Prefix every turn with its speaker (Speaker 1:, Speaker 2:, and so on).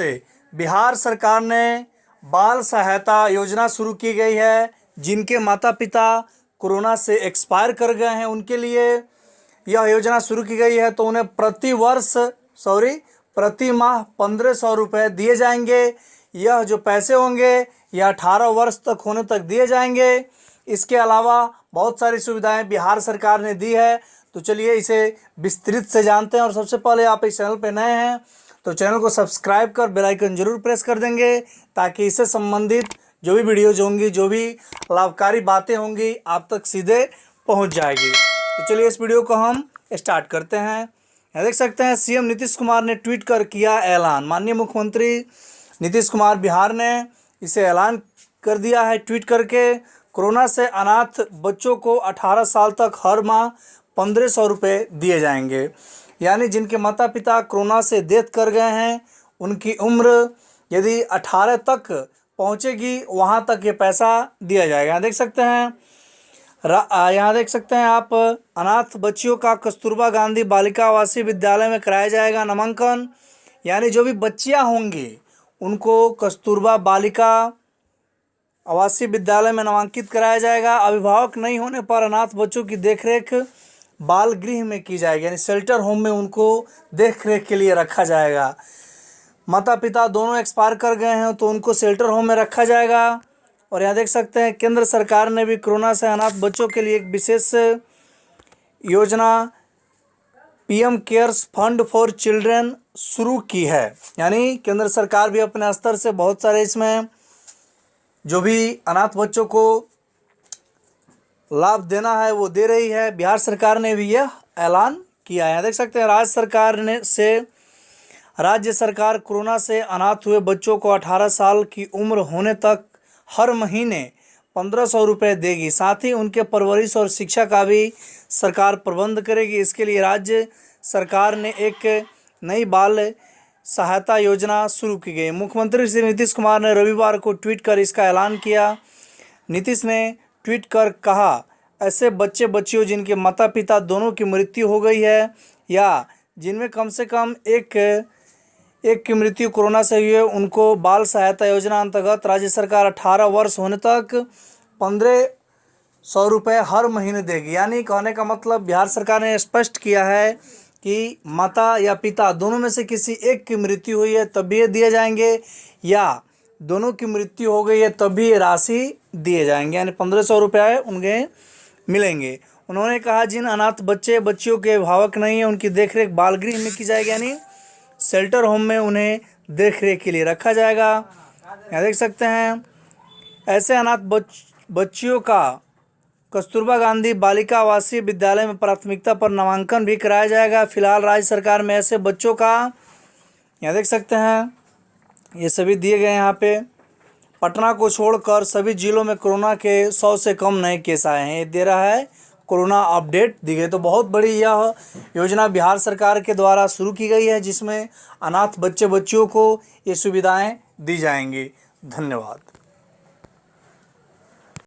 Speaker 1: नमस्ते। बिहार सरकार ने बाल सहायता योजना शुरू की गई है, जिनके माता पिता कोरोना से एक्सपायर कर गए हैं, उनके लिए यह योजना शुरू की गई है। तो उन्हें प्रति वर्ष, सॉरी, प्रति माह पंद्रह सौ रुपये दिए जाएँगे। यह जो पैसे होंगे, यह अठारह वर्ष तक होने तक दिए जाएँगे। इसके अलावा बहुत सारी सुविधाएँ बिहार सरकार ने दी है। तो चलिए इसे विस्तृत से जानते हैं और सबसे पहले आप इस चैनल पर नए हैं तो चैनल को सब्सक्राइब कर बेल आइकन ज़रूर प्रेस कर देंगे ताकि इससे संबंधित जो भी वीडियोज़ होंगी, जो भी लाभकारी बातें होंगी, आप तक सीधे पहुँच जाएगी। तो चलिए इस वीडियो को हम स्टार्ट करते हैं। यहाँ देख सकते हैं, सीएम नीतीश कुमार ने ट्वीट कर किया ऐलान। माननीय मुख्यमंत्री नीतीश कुमार बिहार ने इसे ऐलान कर दिया है ट्वीट करके। कोरोना से अनाथ बच्चों को 18 साल तक हर माह पंद्रह सौ रुपये दिए जाएँगे। यानी जिनके माता पिता कोरोना से डेथ कर गए हैं, उनकी उम्र यदि 18 तक पहुंचेगी, वहाँ तक ये पैसा दिया जाएगा। यहाँ देख सकते हैं यहाँ देख सकते हैं आप, अनाथ बच्चियों का कस्तूरबा गांधी बालिका आवासीय विद्यालय में कराया जाएगा नामांकन। यानी जो भी बच्चियाँ होंगी, उनको कस्तूरबा बालिका आवासीय विद्यालय में नामांकित कराया जाएगा। अभिभावक नहीं होने पर अनाथ बच्चों की देखरेख बाल गृह में की जाएगी, यानी शेल्टर होम में उनको देख रेख के लिए रखा जाएगा। माता पिता दोनों एक्सपायर कर गए हैं तो उनको शेल्टर होम में रखा जाएगा। और यहाँ देख सकते हैं, केंद्र सरकार ने भी कोरोना से अनाथ बच्चों के लिए एक विशेष योजना, PM cares fund for children शुरू की है। यानी केंद्र सरकार भी अपने स्तर से बहुत सारे इसमें जो भी अनाथ बच्चों को लाभ देना है, वो दे रही है। बिहार सरकार ने भी यह ऐलान किया है। देख सकते हैं, राज्य सरकार ने से, राज्य सरकार कोरोना से अनाथ हुए बच्चों को 18 साल की उम्र होने तक हर महीने पंद्रह सौ रुपये देगी। साथ ही उनके परवरिश और शिक्षा का भी सरकार प्रबंध करेगी। इसके लिए राज्य सरकार ने एक नई बाल सहायता योजना शुरू की गई। मुख्यमंत्री श्री नीतीश कुमार ने रविवार को ट्वीट कर इसका ऐलान किया। नीतीश ने ट्वीट कर कहा, ऐसे बच्चे बच्चियों जिनके माता पिता दोनों की मृत्यु हो गई है या जिनमें कम से कम एक एक की मृत्यु कोरोना से हुई है, उनको बाल सहायता योजना अंतर्गत राज्य सरकार 18 वर्ष होने तक पंद्रह सौ रुपये हर महीने देगी। यानी कहने का मतलब बिहार सरकार ने स्पष्ट किया है कि माता या पिता दोनों में से किसी एक की मृत्यु हुई है, तब तभी दिए जाएँगे या दोनों की मृत्यु हो गई है, तभी राशि दिए जाएँगे। यानी पंद्रह सौ रुपये उनके मिलेंगे। उन्होंने कहा, जिन अनाथ बच्चे, बच्चियों के अभिभावक नहीं हैं, उनकी देखरेख बाल गृह में की जाएगी, यानी शेल्टर होम में उन्हें देख रेख के लिए रखा जाएगा। यहाँ देख सकते हैं, ऐसे अनाथ बच, बच्चियों का कस्तूरबा गांधी बालिका आवासीय विद्यालय में प्राथमिकता पर नामांकन भी कराया जाएगा। फ़िलहाल राज्य सरकार में ऐसे बच्चों का, यहाँ देख सकते हैं ये सभी दिए गए यहाँ पे। पटना को छोड़कर सभी जिलों में कोरोना के सौ से कम नए केस आए हैं। ये दे रहा है कोरोना अपडेट। दी गई तो बहुत बड़ी यह योजना बिहार सरकार के द्वारा शुरू की गई है, जिसमें अनाथ बच्चे बच्चियों को ये सुविधाएँ दी जाएँगी। धन्यवाद।